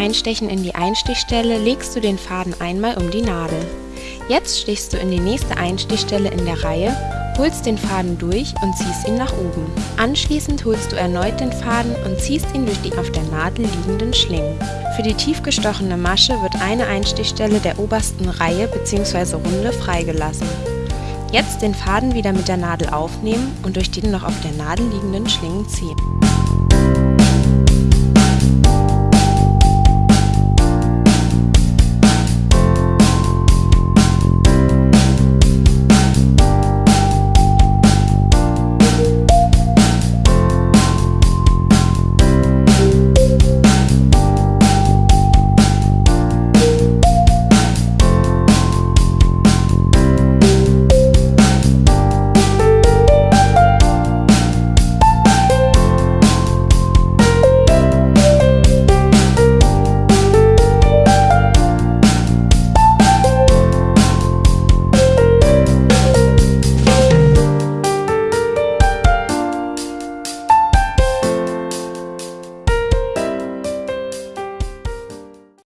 Einstechen in die Einstichstelle legst du den Faden einmal um die Nadel. Jetzt stichst du in die nächste Einstichstelle in der Reihe, holst den Faden durch und ziehst ihn nach oben. Anschließend holst du erneut den Faden und ziehst ihn durch die auf der Nadel liegenden Schlingen. Für die tief gestochene Masche wird eine Einstichstelle der obersten Reihe bzw. Runde freigelassen. Jetzt den Faden wieder mit der Nadel aufnehmen und durch die noch auf der Nadel liegenden Schlingen ziehen.